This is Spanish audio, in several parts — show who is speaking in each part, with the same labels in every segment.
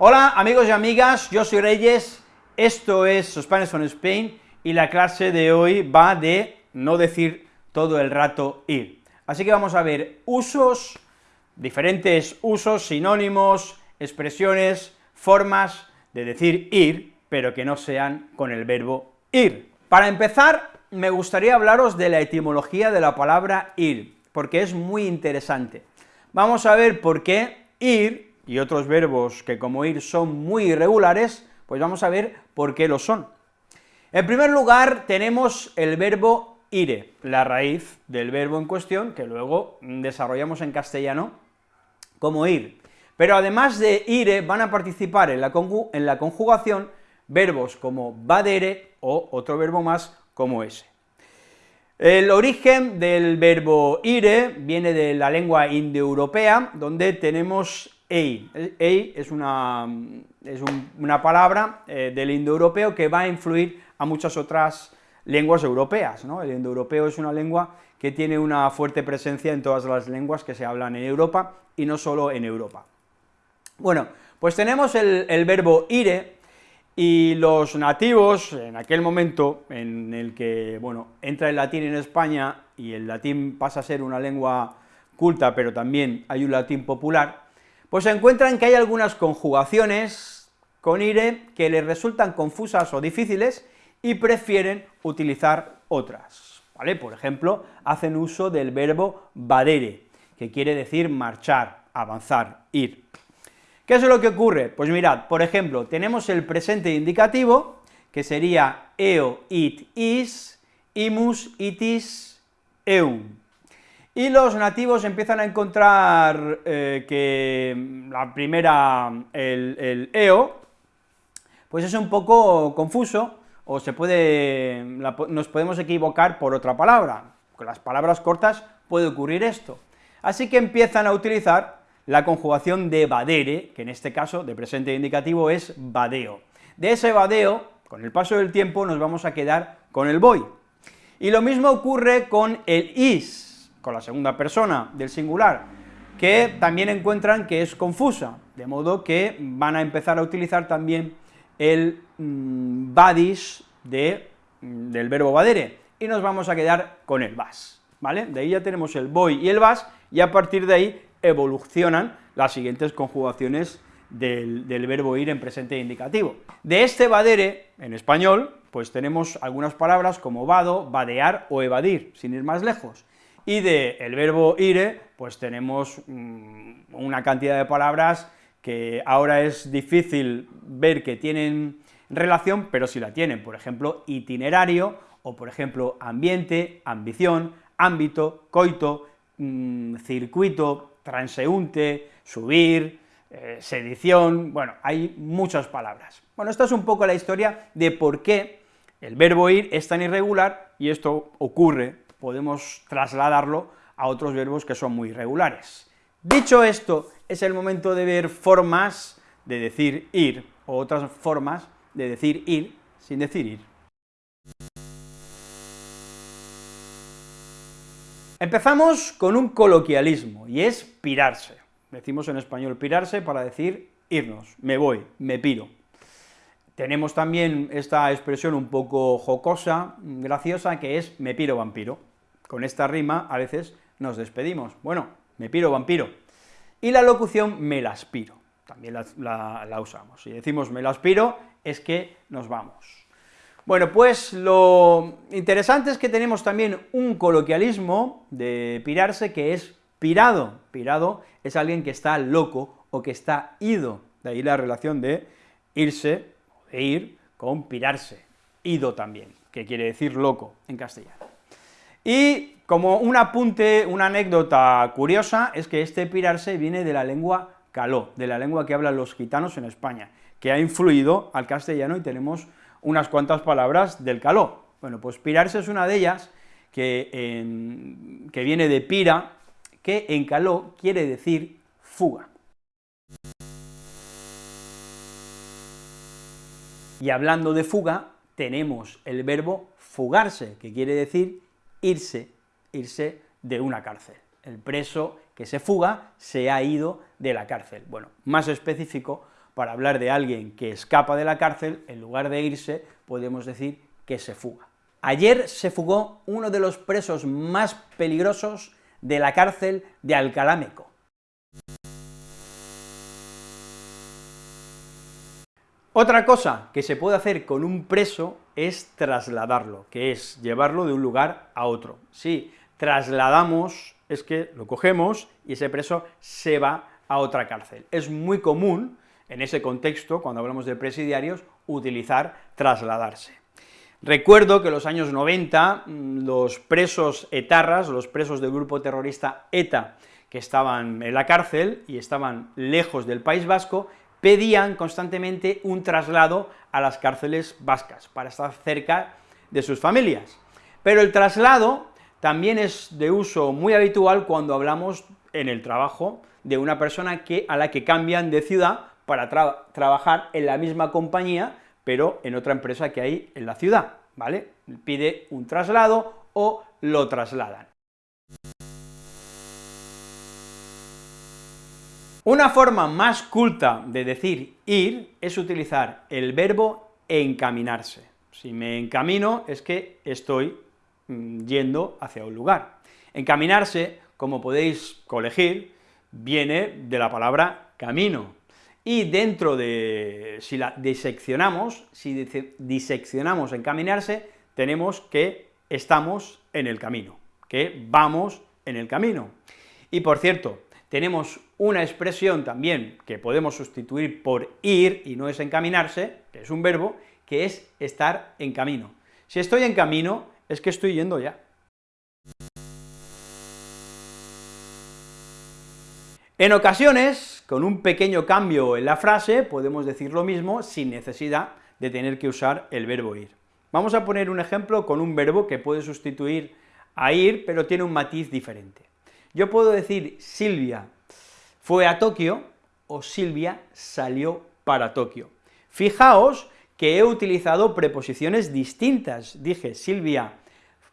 Speaker 1: Hola amigos y amigas, yo soy Reyes, esto es Spanish on Spain, y la clase de hoy va de no decir todo el rato ir. Así que vamos a ver usos, diferentes usos, sinónimos, expresiones, formas de decir ir, pero que no sean con el verbo ir. Para empezar, me gustaría hablaros de la etimología de la palabra ir, porque es muy interesante. Vamos a ver por qué ir y otros verbos que como ir son muy irregulares, pues vamos a ver por qué lo son. En primer lugar, tenemos el verbo ire, la raíz del verbo en cuestión, que luego desarrollamos en castellano como ir. Pero además de ire, van a participar en la, en la conjugación verbos como vadere o otro verbo más como ese. El origen del verbo ire viene de la lengua indoeuropea, donde tenemos ei. Es una, es una palabra eh, del indoeuropeo que va a influir a muchas otras lenguas europeas, ¿no? El indoeuropeo es una lengua que tiene una fuerte presencia en todas las lenguas que se hablan en Europa, y no solo en Europa. Bueno, pues tenemos el, el verbo ire, y los nativos, en aquel momento en el que, bueno, entra el latín en España, y el latín pasa a ser una lengua culta, pero también hay un latín popular, pues se encuentran que hay algunas conjugaciones con ire que les resultan confusas o difíciles y prefieren utilizar otras, ¿vale? Por ejemplo, hacen uso del verbo vadere, que quiere decir marchar, avanzar, ir. ¿Qué es lo que ocurre? Pues mirad, por ejemplo, tenemos el presente indicativo, que sería eo, it, is, imus, itis, eum, y los nativos empiezan a encontrar eh, que la primera, el, eo, pues es un poco confuso, o se puede, nos podemos equivocar por otra palabra, con las palabras cortas puede ocurrir esto. Así que empiezan a utilizar la conjugación de vadere, que en este caso, de presente indicativo, es vadeo. De ese vadeo, con el paso del tiempo, nos vamos a quedar con el voy. Y lo mismo ocurre con el is, con la segunda persona del singular, que también encuentran que es confusa, de modo que van a empezar a utilizar también el mmm, de, mm, del verbo vadere, y nos vamos a quedar con el vas, ¿vale? De ahí ya tenemos el voy y el vas, y a partir de ahí evolucionan las siguientes conjugaciones del, del, verbo ir en presente indicativo. De este vadere, en español, pues tenemos algunas palabras como vado, vadear o evadir, sin ir más lejos, y del el verbo ire, pues tenemos mm, una cantidad de palabras que ahora es difícil ver que tienen relación, pero sí la tienen, por ejemplo, itinerario, o por ejemplo, ambiente, ambición, ámbito, coito, mm, circuito, transeúnte, subir, eh, sedición, bueno, hay muchas palabras. Bueno, esta es un poco la historia de por qué el verbo ir es tan irregular, y esto ocurre podemos trasladarlo a otros verbos que son muy irregulares. Dicho esto, es el momento de ver formas de decir ir, o otras formas de decir ir sin decir ir. Empezamos con un coloquialismo, y es pirarse. Decimos en español pirarse para decir irnos, me voy, me piro. Tenemos también esta expresión un poco jocosa, graciosa, que es me piro vampiro. Con esta rima a veces nos despedimos. Bueno, me piro vampiro. Y la locución me las piro, también la, usamos. Si decimos me las piro, es que nos vamos. Bueno, pues lo interesante es que tenemos también un coloquialismo de pirarse que es pirado. Pirado es alguien que está loco o que está ido, de ahí la relación de irse de ir con pirarse, ido también, que quiere decir loco en castellano. Y como un apunte, una anécdota curiosa, es que este pirarse viene de la lengua caló, de la lengua que hablan los gitanos en España, que ha influido al castellano y tenemos unas cuantas palabras del caló. Bueno, pues pirarse es una de ellas, que, que viene de pira, que en caló quiere decir fuga. Y hablando de fuga, tenemos el verbo fugarse, que quiere decir irse, irse de una cárcel. El preso que se fuga se ha ido de la cárcel. Bueno, más específico, para hablar de alguien que escapa de la cárcel, en lugar de irse, podemos decir que se fuga. Ayer se fugó uno de los presos más peligrosos de la cárcel de Alcalámeco. Otra cosa que se puede hacer con un preso es trasladarlo, que es llevarlo de un lugar a otro. Si trasladamos, es que lo cogemos y ese preso se va a otra cárcel. Es muy común, en ese contexto, cuando hablamos de presidiarios, utilizar trasladarse. Recuerdo que en los años 90 mm, los presos etarras, los presos del grupo terrorista ETA, que estaban en la cárcel y estaban lejos del País Vasco, pedían constantemente un traslado a las cárceles vascas, para estar cerca de sus familias. Pero el traslado también es de uso muy habitual cuando hablamos en el trabajo de una persona que, a la que cambian de ciudad para trabajar en la misma compañía, pero en otra empresa que hay en la ciudad, ¿vale? Pide un traslado o lo trasladan. Una forma más culta de decir ir es utilizar el verbo encaminarse. Si me encamino es que estoy mm, yendo hacia un lugar. Encaminarse, como podéis colegir, viene de la palabra camino, y dentro de, si la diseccionamos, si diseccionamos encaminarse, tenemos que estamos en el camino, que vamos en el camino. Y por cierto, tenemos una expresión también que podemos sustituir por ir, y no es encaminarse, que es un verbo, que es estar en camino. Si estoy en camino, es que estoy yendo ya. En ocasiones, con un pequeño cambio en la frase, podemos decir lo mismo sin necesidad de tener que usar el verbo ir. Vamos a poner un ejemplo con un verbo que puede sustituir a ir, pero tiene un matiz diferente. Yo puedo decir Silvia fue a Tokio, o Silvia salió para Tokio. Fijaos que he utilizado preposiciones distintas. Dije Silvia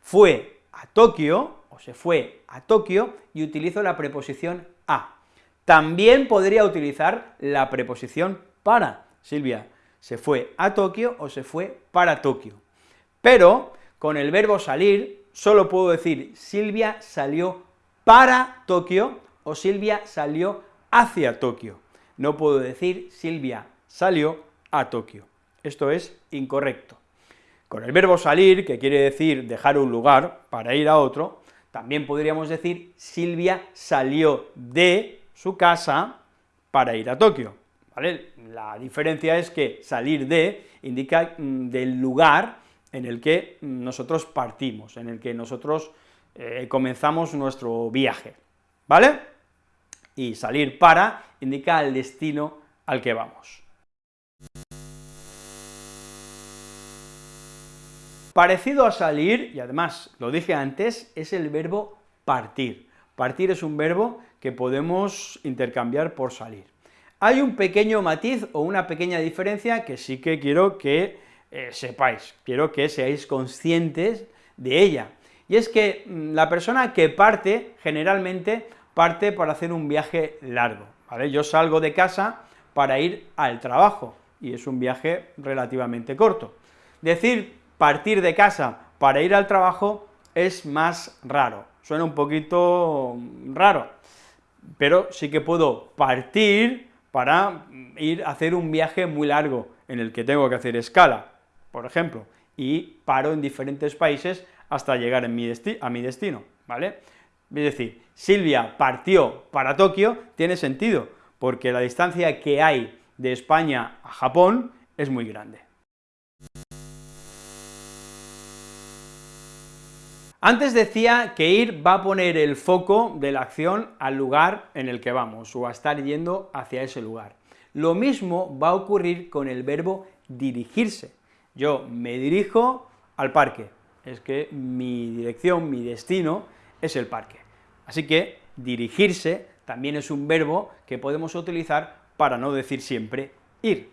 Speaker 1: fue a Tokio, o se fue a Tokio, y utilizo la preposición a. También podría utilizar la preposición para. Silvia se fue a Tokio o se fue para Tokio. Pero con el verbo salir solo puedo decir Silvia salió para Tokio o Silvia salió hacia Tokio. No puedo decir Silvia salió a Tokio. Esto es incorrecto. Con el verbo salir, que quiere decir dejar un lugar para ir a otro, también podríamos decir Silvia salió de su casa para ir a Tokio. La diferencia es que salir de indica mm, del lugar en el que nosotros partimos, en el que nosotros eh, comenzamos nuestro viaje, ¿vale? Y salir para indica el destino al que vamos. Parecido a salir, y además lo dije antes, es el verbo partir. Partir es un verbo que podemos intercambiar por salir. Hay un pequeño matiz o una pequeña diferencia que sí que quiero que eh, sepáis, quiero que seáis conscientes de ella, y es que mm, la persona que parte, generalmente, parte para hacer un viaje largo. Yo salgo de casa para ir al trabajo, y es un viaje relativamente corto. Decir partir de casa para ir al trabajo es más raro, suena un poquito raro, pero sí que puedo partir para ir a hacer un viaje muy largo, en el que tengo que hacer escala, por ejemplo, y paro en diferentes países hasta llegar a mi destino, ¿vale? Es decir, Silvia partió para Tokio, tiene sentido, porque la distancia que hay de España a Japón es muy grande. Antes decía que ir va a poner el foco de la acción al lugar en el que vamos, o a estar yendo hacia ese lugar. Lo mismo va a ocurrir con el verbo dirigirse. Yo me dirijo al parque, es que mi dirección, mi destino es el parque. Así que dirigirse también es un verbo que podemos utilizar para no decir siempre ir.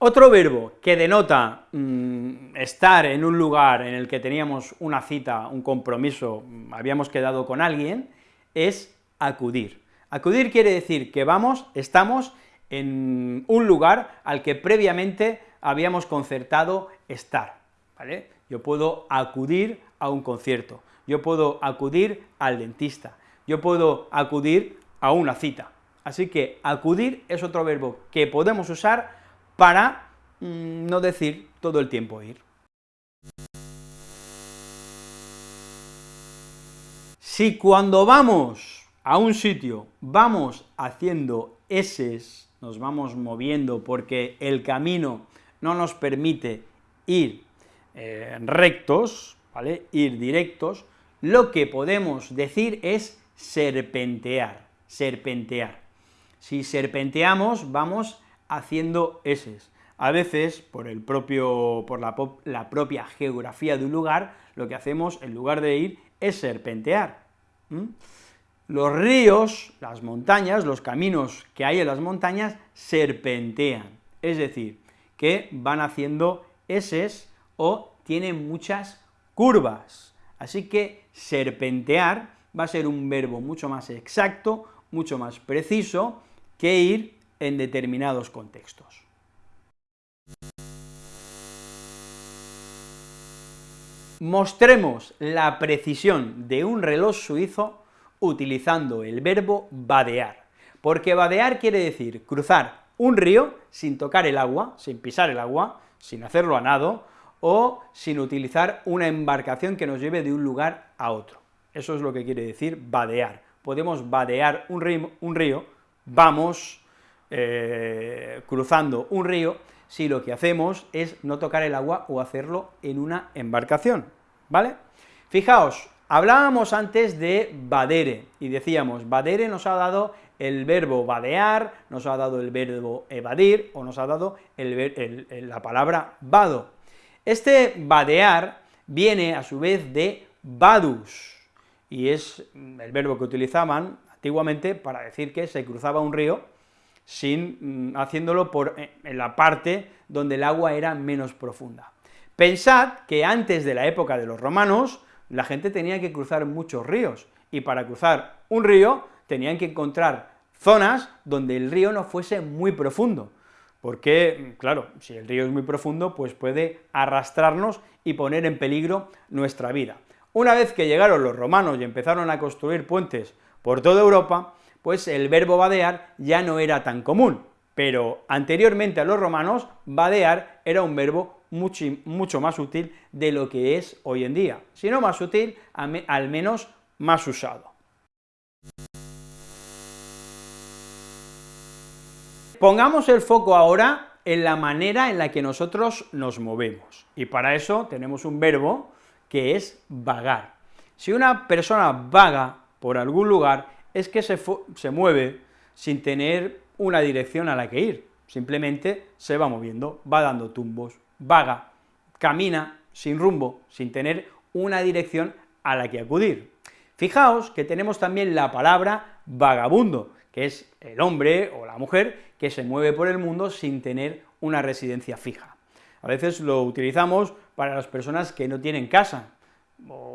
Speaker 1: Otro verbo que denota mm, estar en un lugar en el que teníamos una cita, un compromiso, mm, habíamos quedado con alguien, es acudir. Acudir quiere decir que vamos, estamos en un lugar al que previamente habíamos concertado estar, ¿vale? Yo puedo acudir a un concierto, yo puedo acudir al dentista, yo puedo acudir a una cita. Así que acudir es otro verbo que podemos usar para mm, no decir todo el tiempo ir. Si cuando vamos a un sitio vamos haciendo eses, nos vamos moviendo porque el camino no nos permite ir eh, rectos, ¿vale?, ir directos, lo que podemos decir es serpentear, serpentear. Si serpenteamos, vamos haciendo eses. A veces, por, el propio, por la, propia geografía de un lugar, lo que hacemos, en lugar de ir, es serpentear. Los ríos, las montañas, los caminos que hay en las montañas, serpentean, es decir, que van haciendo eses o tienen muchas curvas. Así que serpentear va a ser un verbo mucho más exacto, mucho más preciso, que ir en determinados contextos. Mostremos la precisión de un reloj suizo utilizando el verbo vadear, porque vadear quiere decir cruzar un río sin tocar el agua, sin pisar el agua, sin hacerlo a nado, o sin utilizar una embarcación que nos lleve de un lugar a otro. Eso es lo que quiere decir vadear. Podemos vadear un río, vamos eh, cruzando un río, si lo que hacemos es no tocar el agua o hacerlo en una embarcación, ¿vale? Fijaos, hablábamos antes de vadere, y decíamos, vadere nos ha dado el verbo vadear, nos ha dado el verbo evadir, o nos ha dado la palabra vado. Este vadear viene a su vez de vadus, y es el verbo que utilizaban antiguamente para decir que se cruzaba un río sin, mm, haciéndolo por, eh, en la parte donde el agua era menos profunda. Pensad que antes de la época de los romanos, la gente tenía que cruzar muchos ríos, y para cruzar un río tenían que encontrar zonas donde el río no fuese muy profundo, porque, claro, si el río es muy profundo, pues puede arrastrarnos y poner en peligro nuestra vida. Una vez que llegaron los romanos y empezaron a construir puentes por toda Europa, pues el verbo vadear ya no era tan común, pero anteriormente a los romanos, vadear era un verbo mucho, mucho más útil de lo que es hoy en día, si no más útil, al menos más usado. Pongamos el foco ahora en la manera en la que nosotros nos movemos, y para eso tenemos un verbo que es vagar. Si una persona vaga por algún lugar, es que se, se mueve sin tener una dirección a la que ir, simplemente se va moviendo, va dando tumbos, vaga, camina sin rumbo, sin tener una dirección a la que acudir. Fijaos que tenemos también la palabra vagabundo, que es el hombre o la mujer que se mueve por el mundo sin tener una residencia fija. A veces lo utilizamos para las personas que no tienen casa,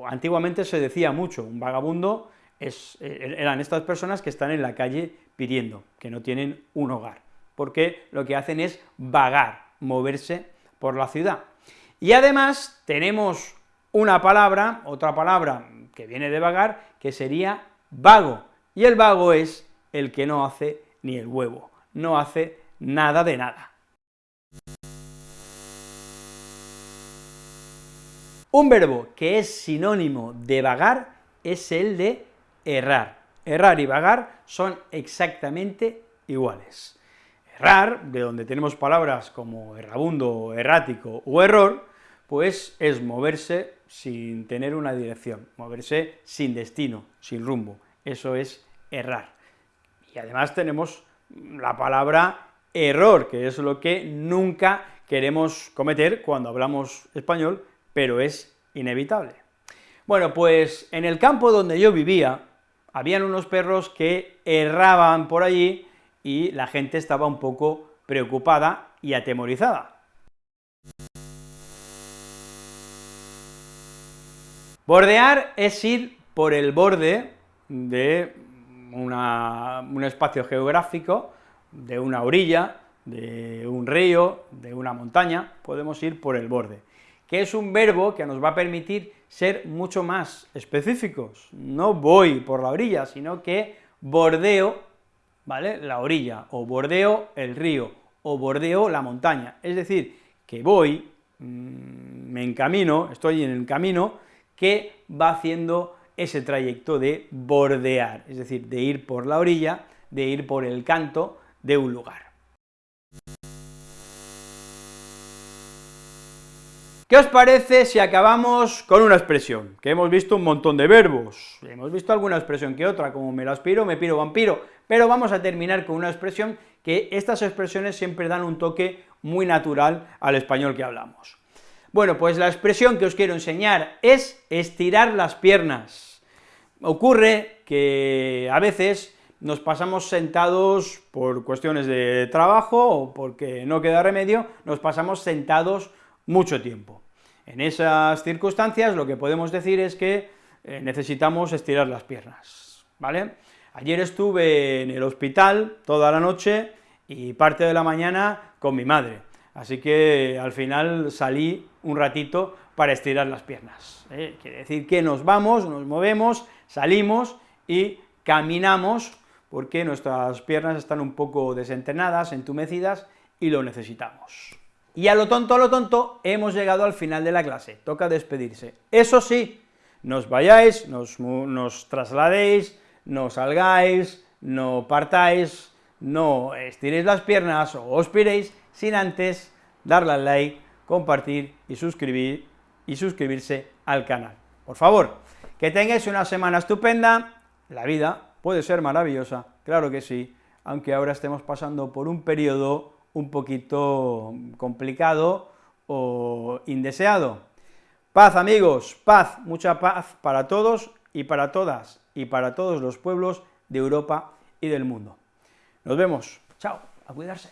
Speaker 1: antiguamente se decía mucho, un vagabundo es, eh, eran estas personas que están en la calle pidiendo, que no tienen un hogar, porque lo que hacen es vagar, moverse por la ciudad. Y además tenemos una palabra, otra palabra que viene de vagar, que sería vago, y el vago es el que no hace ni el huevo, no hace nada de nada. Un verbo que es sinónimo de vagar es el de errar. Errar y vagar son exactamente iguales. Errar, de donde tenemos palabras como errabundo, errático o error, pues es moverse sin tener una dirección, moverse sin destino, sin rumbo, eso es errar. Y además tenemos la palabra error, que es lo que nunca queremos cometer cuando hablamos español, pero es inevitable. Bueno, pues en el campo donde yo vivía, habían unos perros que erraban por allí y la gente estaba un poco preocupada y atemorizada. Bordear es ir por el borde de un espacio geográfico de una orilla, de un río, de una montaña, podemos ir por el borde, que es un verbo que nos va a permitir ser mucho más específicos, no voy por la orilla, sino que bordeo, ¿vale?, la orilla, o bordeo el río, o bordeo la montaña, es decir, que voy, mm, me encamino, estoy en el camino que va haciendo ese trayecto de bordear, es decir, de ir por la orilla, de ir por el canto de un lugar. ¿Qué os parece si acabamos con una expresión? Que hemos visto un montón de verbos, hemos visto alguna expresión que otra, como me lo aspiro, me piro, vampiro, pero vamos a terminar con una expresión que estas expresiones siempre dan un toque muy natural al español que hablamos. Bueno, pues la expresión que os quiero enseñar es estirar las piernas. Ocurre que a veces nos pasamos sentados por cuestiones de trabajo o porque no queda remedio, nos pasamos sentados mucho tiempo. En esas circunstancias lo que podemos decir es que eh, necesitamos estirar las piernas, ¿vale? Ayer estuve en el hospital toda la noche y parte de la mañana con mi madre, así que al final salí un ratito para estirar las piernas. ¿eh? Quiere decir que nos vamos, nos movemos, salimos y caminamos, porque nuestras piernas están un poco desentenadas, entumecidas, y lo necesitamos. Y a lo tonto, a lo tonto, hemos llegado al final de la clase, toca despedirse. Eso sí, nos vayáis, nos, trasladéis, no salgáis, no partáis, no estiréis las piernas o os piréis sin antes darle al like, compartir y suscribir y suscribirse al canal. Por favor, que tengáis una semana estupenda, la vida puede ser maravillosa, claro que sí, aunque ahora estemos pasando por un periodo un poquito complicado o indeseado. Paz, amigos, paz, mucha paz para todos y para todas, y para todos los pueblos de Europa y del mundo. Nos vemos, chao, a cuidarse.